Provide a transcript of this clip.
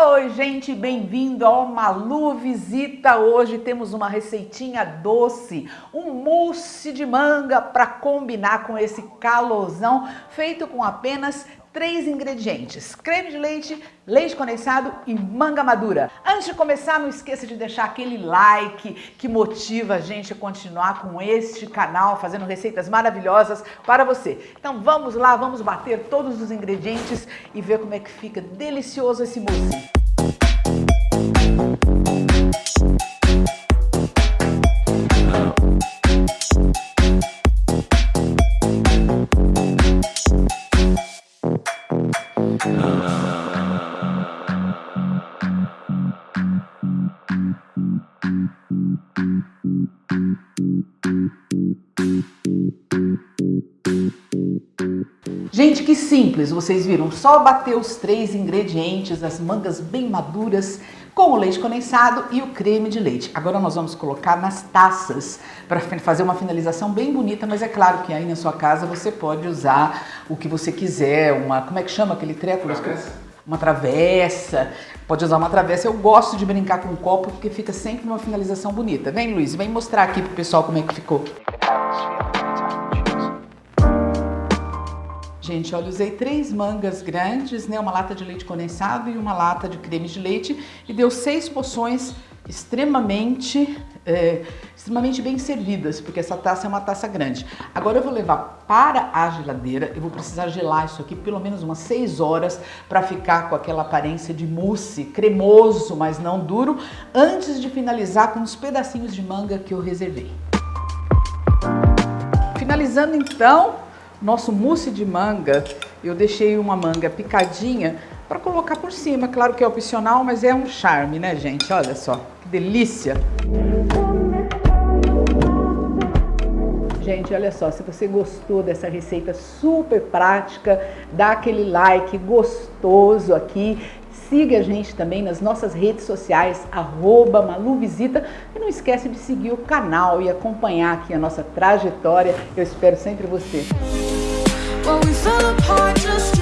Oi, gente, bem-vindo ao Malu Visita. Hoje temos uma receitinha doce, um mousse de manga para combinar com esse calorzão, feito com apenas três ingredientes, creme de leite, leite condensado e manga madura. Antes de começar, não esqueça de deixar aquele like que motiva a gente a continuar com este canal, fazendo receitas maravilhosas para você. Então vamos lá, vamos bater todos os ingredientes e ver como é que fica delicioso esse mousse. Thank you. Gente, que simples, vocês viram, só bater os três ingredientes, as mangas bem maduras, com o leite condensado e o creme de leite. Agora nós vamos colocar nas taças para fazer uma finalização bem bonita, mas é claro que aí na sua casa você pode usar o que você quiser, uma, como é que chama aquele treco? Travessa. Uma travessa, pode usar uma travessa. Eu gosto de brincar com o copo porque fica sempre uma finalização bonita. Vem Luiz, vem mostrar aqui pro pessoal como é que ficou. Gente, olha, usei três mangas grandes, né, uma lata de leite condensado e uma lata de creme de leite e deu seis poções extremamente, é, extremamente bem servidas, porque essa taça é uma taça grande. Agora eu vou levar para a geladeira, eu vou precisar gelar isso aqui pelo menos umas seis horas para ficar com aquela aparência de mousse, cremoso, mas não duro, antes de finalizar com os pedacinhos de manga que eu reservei. Finalizando então, nosso mousse de manga, eu deixei uma manga picadinha para colocar por cima. Claro que é opcional, mas é um charme, né, gente? Olha só, que delícia! Gente, olha só, se você gostou dessa receita super prática, dá aquele like gostoso aqui Siga a gente também nas nossas redes sociais, arroba Maluvisita. E não esquece de seguir o canal e acompanhar aqui a nossa trajetória. Eu espero sempre você. But we fell apart just